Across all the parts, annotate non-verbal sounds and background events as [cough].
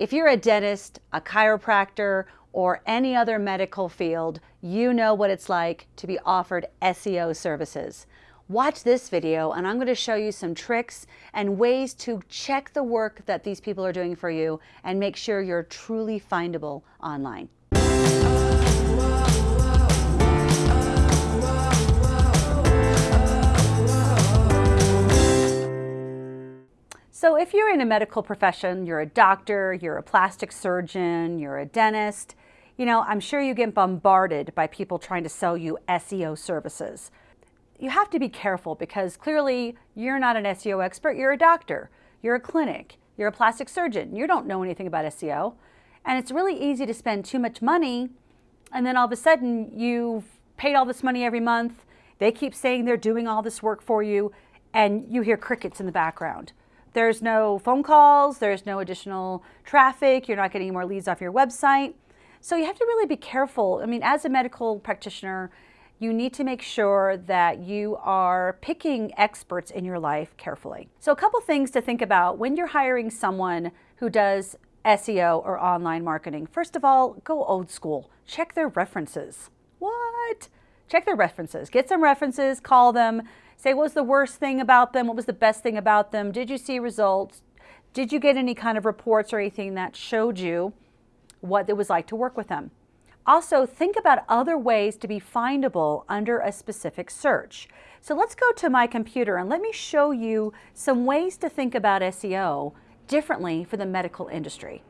If you're a dentist, a chiropractor, or any other medical field, you know what it's like to be offered SEO services. Watch this video and I'm going to show you some tricks and ways to check the work that these people are doing for you and make sure you're truly findable online. So if you're in a medical profession, you're a doctor, you're a plastic surgeon, you're a dentist, you know, I'm sure you get bombarded by people trying to sell you SEO services. You have to be careful because clearly you're not an SEO expert, you're a doctor, you're a clinic, you're a plastic surgeon, you don't know anything about SEO. And it's really easy to spend too much money and then all of a sudden you've paid all this money every month, they keep saying they're doing all this work for you, and you hear crickets in the background. There's no phone calls, there's no additional traffic, you're not getting more leads off your website. So you have to really be careful. I mean, as a medical practitioner, you need to make sure that you are picking experts in your life carefully. So a couple things to think about when you're hiring someone who does SEO or online marketing. First of all, go old school. Check their references. What? Check their references. Get some references, call them, say what was the worst thing about them, what was the best thing about them, did you see results, did you get any kind of reports or anything that showed you what it was like to work with them. Also, think about other ways to be findable under a specific search. So let's go to my computer and let me show you some ways to think about SEO differently for the medical industry.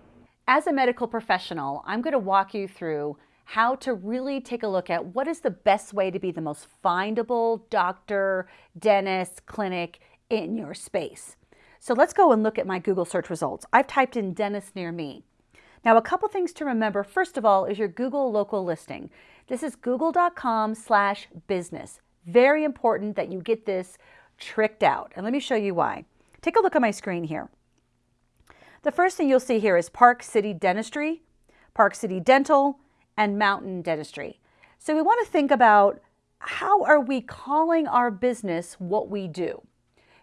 As a medical professional, I'm going to walk you through how to really take a look at what is the best way to be the most findable doctor, dentist, clinic in your space. So let's go and look at my Google search results. I've typed in dentist near me. Now, a couple things to remember. First of all, is your Google local listing. This is google.com slash business. Very important that you get this tricked out. And let me show you why. Take a look at my screen here. The first thing you'll see here is Park City Dentistry, Park City Dental, and Mountain Dentistry. So we want to think about how are we calling our business what we do?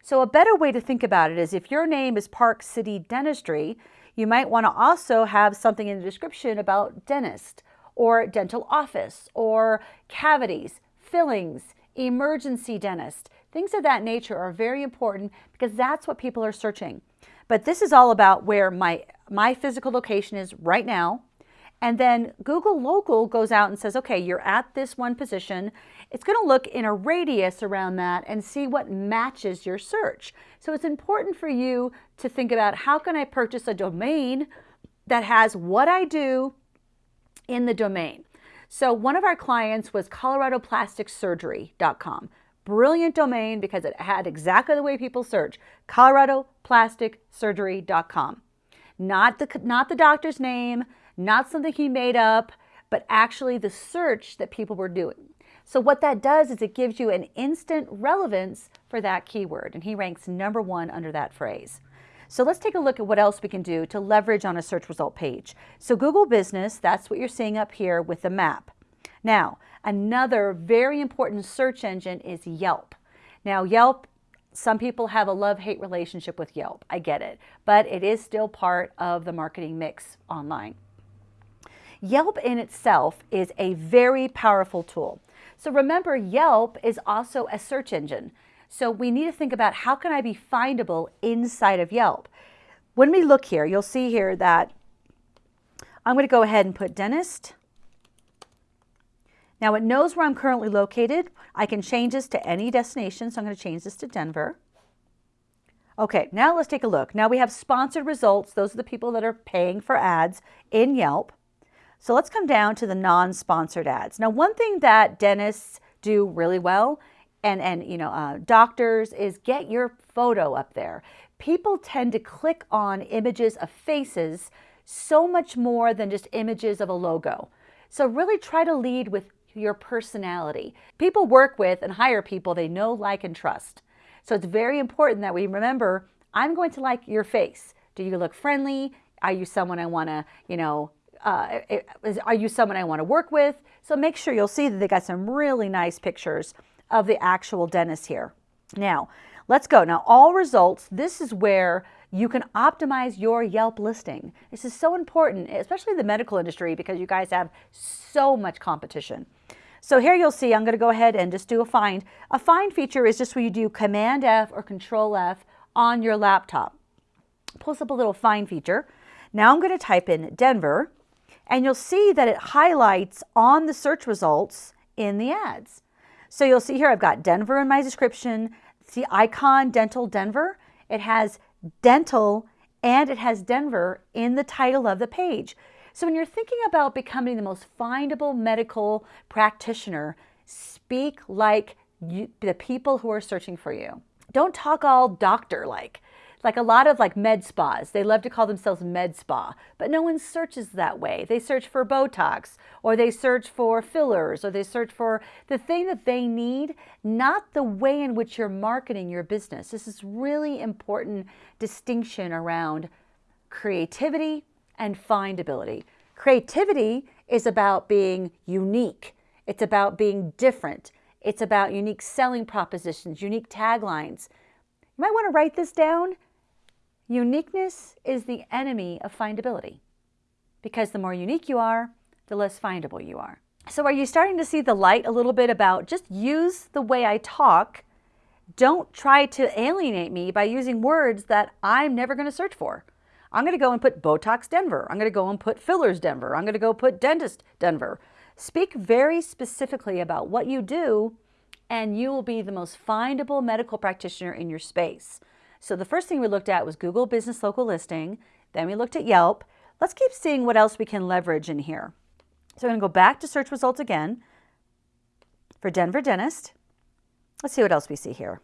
So a better way to think about it is if your name is Park City Dentistry, you might want to also have something in the description about dentist or dental office or cavities, fillings, emergency dentist. Things of that nature are very important because that's what people are searching. But this is all about where my, my physical location is right now, and then Google Local goes out and says, okay, you're at this one position. It's going to look in a radius around that and see what matches your search. So it's important for you to think about how can I purchase a domain that has what I do in the domain. So one of our clients was coloradoplasticsurgery.com. Brilliant domain because it had exactly the way people search, coloradoplasticsurgery.com. Not the, not the doctor's name, not something he made up, but actually the search that people were doing. So what that does is it gives you an instant relevance for that keyword, and he ranks number one under that phrase. So let's take a look at what else we can do to leverage on a search result page. So Google Business, that's what you're seeing up here with the map. Now, another very important search engine is Yelp. Now, Yelp, some people have a love-hate relationship with Yelp. I get it, but it is still part of the marketing mix online. Yelp in itself is a very powerful tool. So remember, Yelp is also a search engine. So we need to think about how can I be findable inside of Yelp. When we look here, you'll see here that I'm going to go ahead and put dentist. Now it knows where I'm currently located. I can change this to any destination, so I'm going to change this to Denver. Okay, now let's take a look. Now we have sponsored results. Those are the people that are paying for ads in Yelp. So let's come down to the non-sponsored ads. Now, one thing that dentists do really well and, and you know, uh, doctors is get your photo up there. People tend to click on images of faces so much more than just images of a logo. So really try to lead with your personality. People work with and hire people they know, like, and trust. So it's very important that we remember, I'm going to like your face. Do you look friendly? Are you someone I want to, you know, uh, are you someone I want to work with? So make sure you'll see that they got some really nice pictures of the actual dentist here. Now, let's go. Now, all results, this is where you can optimize your Yelp listing. This is so important, especially the medical industry, because you guys have so much competition. So here you'll see, I'm going to go ahead and just do a find. A find feature is just where you do Command F or Control F on your laptop. Pulls up a little find feature. Now I'm going to type in Denver, and you'll see that it highlights on the search results in the ads. So you'll see here I've got Denver in my description. See icon Dental Denver. It has dental and it has Denver in the title of the page. So when you're thinking about becoming the most findable medical practitioner, speak like you, the people who are searching for you. Don't talk all doctor like like a lot of like med spas, they love to call themselves med spa, but no one searches that way. They search for Botox or they search for fillers or they search for the thing that they need, not the way in which you're marketing your business. This is really important distinction around creativity and findability. Creativity is about being unique. It's about being different. It's about unique selling propositions, unique taglines. You might want to write this down Uniqueness is the enemy of findability because the more unique you are, the less findable you are. So are you starting to see the light a little bit about just use the way I talk. Don't try to alienate me by using words that I'm never going to search for. I'm going to go and put Botox Denver. I'm going to go and put fillers Denver. I'm going to go put dentist Denver. Speak very specifically about what you do and you will be the most findable medical practitioner in your space. So the first thing we looked at was Google Business Local Listing. Then we looked at Yelp. Let's keep seeing what else we can leverage in here. So I'm going to go back to search results again for Denver Dentist. Let's see what else we see here.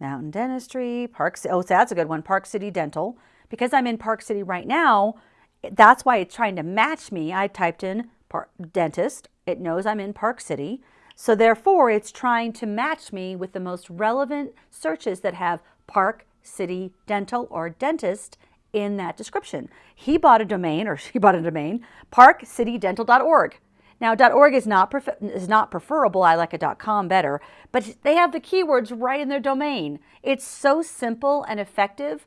Mountain Dentistry, Park. Oh, that's a good one. Park City Dental. Because I'm in Park City right now, that's why it's trying to match me. I typed in dentist. It knows I'm in Park City. So therefore, it's trying to match me with the most relevant searches that have Park City Dental or dentist in that description. He bought a domain, or [laughs] she bought a domain, parkcitydental.org. Now, .org is not, is not preferable. I like a .com better, but they have the keywords right in their domain. It's so simple and effective.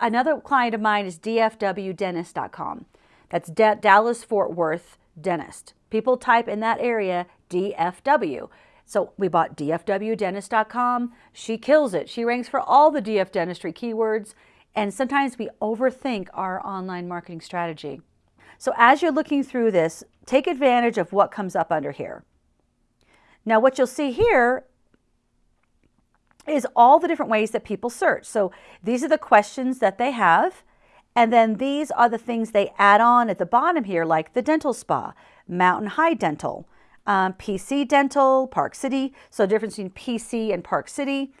Another client of mine is dfwdentist.com. That's D Dallas Fort Worth Dentist. People type in that area DFW. So we bought dfwdentist.com. She kills it. She ranks for all the DF dentistry keywords. And sometimes we overthink our online marketing strategy. So as you're looking through this, take advantage of what comes up under here. Now what you'll see here is all the different ways that people search. So these are the questions that they have. And then these are the things they add on at the bottom here, like the dental spa, Mountain High Dental, um, PC Dental, Park City. So difference between PC and Park City.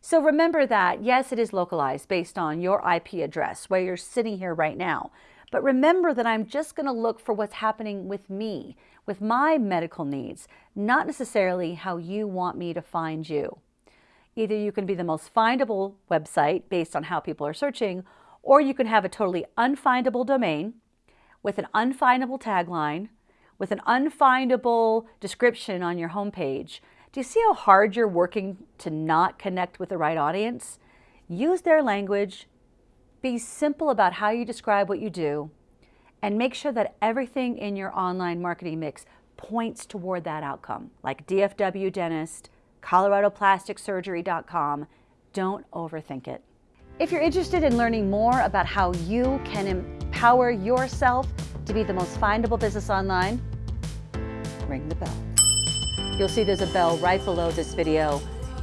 So remember that, yes, it is localized based on your IP address, where you're sitting here right now. But remember that I'm just going to look for what's happening with me, with my medical needs, not necessarily how you want me to find you. Either you can be the most findable website based on how people are searching, or you can have a totally unfindable domain with an unfindable tagline, with an unfindable description on your homepage, do you see how hard you're working to not connect with the right audience? Use their language, be simple about how you describe what you do, and make sure that everything in your online marketing mix points toward that outcome, like DFW Dentist, ColoradoPlasticSurgery.com. Don't overthink it. If you're interested in learning more about how you can empower yourself to be the most findable business online, ring the bell. You'll see there's a bell right below this video.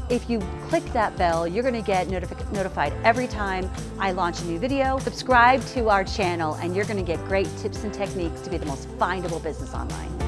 If you click that bell, you're going to get notifi notified every time I launch a new video. Subscribe to our channel and you're going to get great tips and techniques to be the most findable business online.